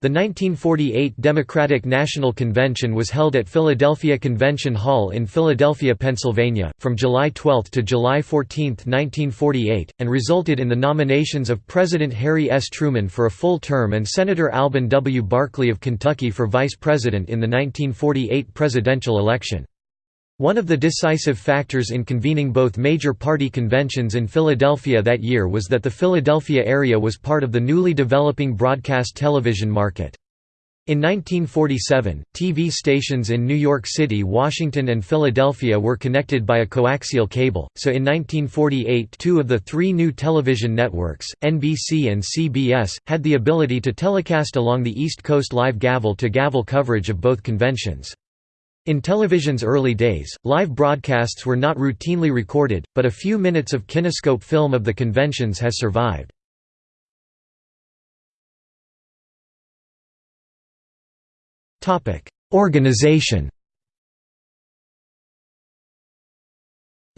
The 1948 Democratic National Convention was held at Philadelphia Convention Hall in Philadelphia, Pennsylvania, from July 12 to July 14, 1948, and resulted in the nominations of President Harry S. Truman for a full term and Senator Alben W. Barkley of Kentucky for vice president in the 1948 presidential election. One of the decisive factors in convening both major party conventions in Philadelphia that year was that the Philadelphia area was part of the newly developing broadcast television market. In 1947, TV stations in New York City, Washington and Philadelphia were connected by a coaxial cable, so in 1948 two of the three new television networks, NBC and CBS, had the ability to telecast along the East Coast live gavel-to-gavel -gavel coverage of both conventions. In television's early days, live broadcasts were not routinely recorded, but a few minutes of kinescope film of the conventions has survived. Organization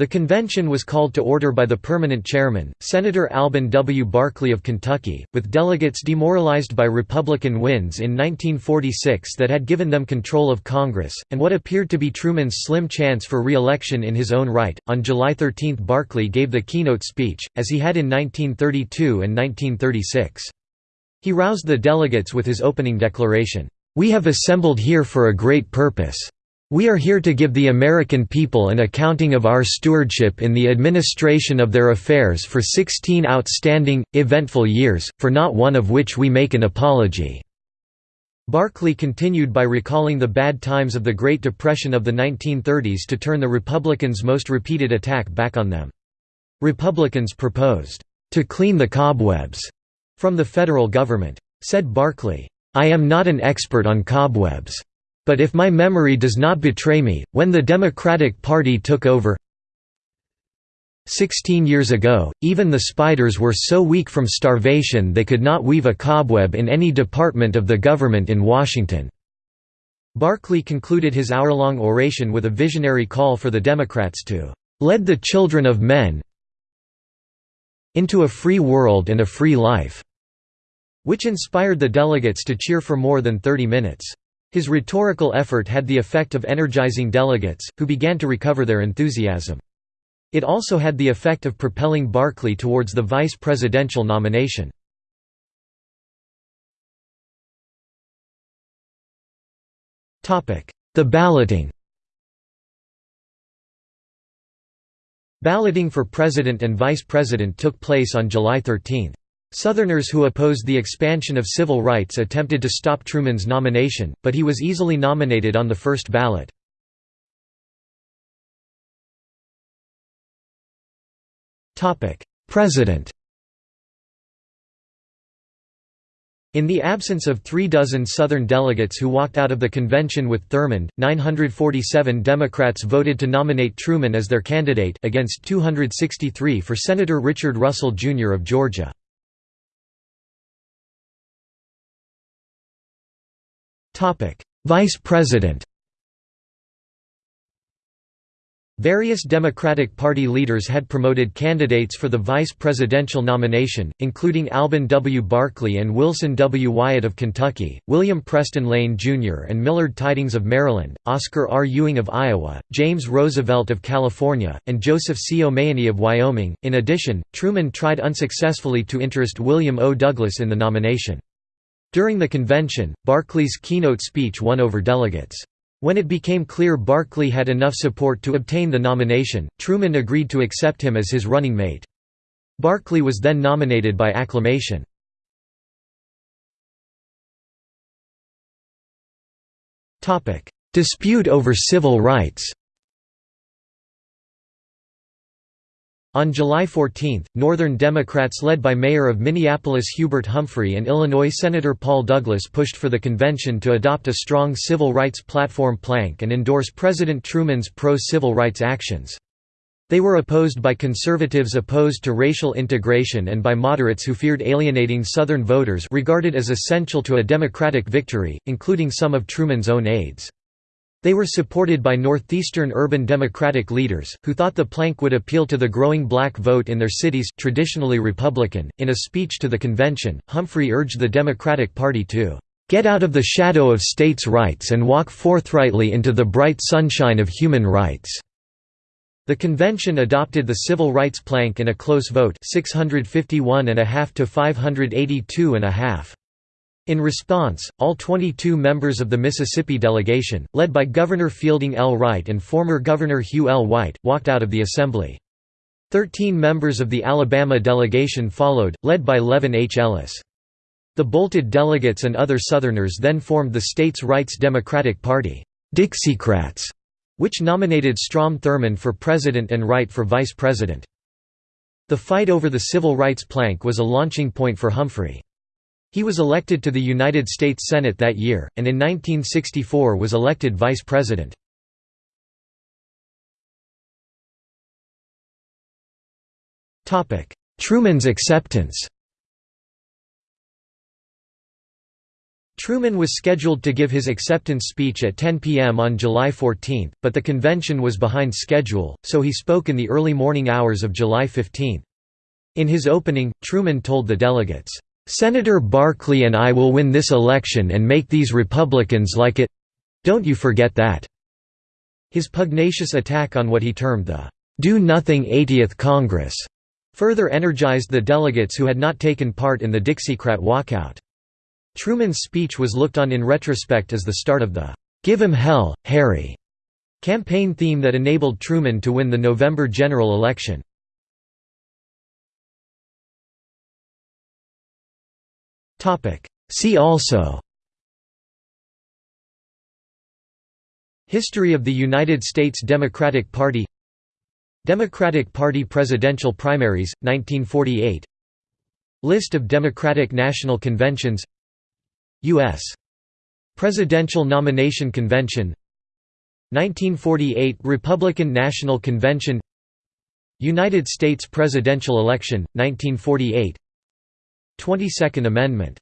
The convention was called to order by the permanent chairman, Senator Alben W. Barkley of Kentucky, with delegates demoralized by Republican wins in 1946 that had given them control of Congress, and what appeared to be Truman's slim chance for re-election in his own right. On July 13 Barkley gave the keynote speech, as he had in 1932 and 1936. He roused the delegates with his opening declaration, "'We have assembled here for a great purpose. We are here to give the American people an accounting of our stewardship in the administration of their affairs for 16 outstanding, eventful years, for not one of which we make an apology." Barkley continued by recalling the bad times of the Great Depression of the 1930s to turn the Republicans' most repeated attack back on them. Republicans proposed, "...to clean the cobwebs," from the federal government. Said Barkley, "...I am not an expert on cobwebs. But if my memory does not betray me, when the Democratic Party took over 16 years ago, even the spiders were so weak from starvation they could not weave a cobweb in any department of the government in Washington." Barkley concluded his hour-long oration with a visionary call for the Democrats to "...lead the children of men into a free world and a free life," which inspired the delegates to cheer for more than 30 minutes. His rhetorical effort had the effect of energizing delegates, who began to recover their enthusiasm. It also had the effect of propelling Barkley towards the vice presidential nomination. The balloting Balloting for president and vice president took place on July 13. Southerners who opposed the expansion of civil rights attempted to stop Truman's nomination, but he was easily nominated on the first ballot. President In the absence of three dozen Southern delegates who walked out of the convention with Thurmond, 947 Democrats voted to nominate Truman as their candidate against 263 for Senator Richard Russell, Jr. of Georgia. Vice President Various Democratic Party leaders had promoted candidates for the vice presidential nomination, including Alben W. Barkley and Wilson W. Wyatt of Kentucky, William Preston Lane, Jr. and Millard Tydings of Maryland, Oscar R. Ewing of Iowa, James Roosevelt of California, and Joseph C. O'Mahony of Wyoming. In addition, Truman tried unsuccessfully to interest William O. Douglas in the nomination. During the convention, Barkley's keynote speech won over delegates. When it became clear Barkley had enough support to obtain the nomination, Truman agreed to accept him as his running mate. Barkley was then nominated by acclamation. Dispute over civil rights On July 14, Northern Democrats led by Mayor of Minneapolis Hubert Humphrey and Illinois Senator Paul Douglas pushed for the convention to adopt a strong civil rights platform plank and endorse President Truman's pro-civil rights actions. They were opposed by conservatives opposed to racial integration and by moderates who feared alienating Southern voters regarded as essential to a Democratic victory, including some of Truman's own aides. They were supported by northeastern urban Democratic leaders, who thought the plank would appeal to the growing black vote in their cities traditionally Republican. In a speech to the convention, Humphrey urged the Democratic Party to "...get out of the shadow of states' rights and walk forthrightly into the bright sunshine of human rights." The convention adopted the civil rights plank in a close vote 651 and a half to 582.5. In response, all 22 members of the Mississippi delegation, led by Governor Fielding L. Wright and former Governor Hugh L. White, walked out of the assembly. Thirteen members of the Alabama delegation followed, led by Levin H. Ellis. The bolted delegates and other Southerners then formed the states' rights Democratic Party Dixiecrats", which nominated Strom Thurmond for president and Wright for vice president. The fight over the civil rights plank was a launching point for Humphrey. He was elected to the United States Senate that year, and in 1964 was elected vice president. Truman's acceptance Truman was scheduled to give his acceptance speech at 10 p.m. on July 14, but the convention was behind schedule, so he spoke in the early morning hours of July 15. In his opening, Truman told the delegates, "'Senator Barkley and I will win this election and make these Republicans like it—don't you forget that." His pugnacious attack on what he termed the "'Do-Nothing 80th Congress' further energized the delegates who had not taken part in the Dixiecrat walkout. Truman's speech was looked on in retrospect as the start of the "'Give 'em hell, Harry' campaign theme that enabled Truman to win the November general election. See also. History of the United States Democratic Party. Democratic Party presidential primaries, 1948 List of Democratic National Conventions. U.S. Presidential Nomination Convention. 1948 Republican National Convention. United States presidential election, 1948 22nd Amendment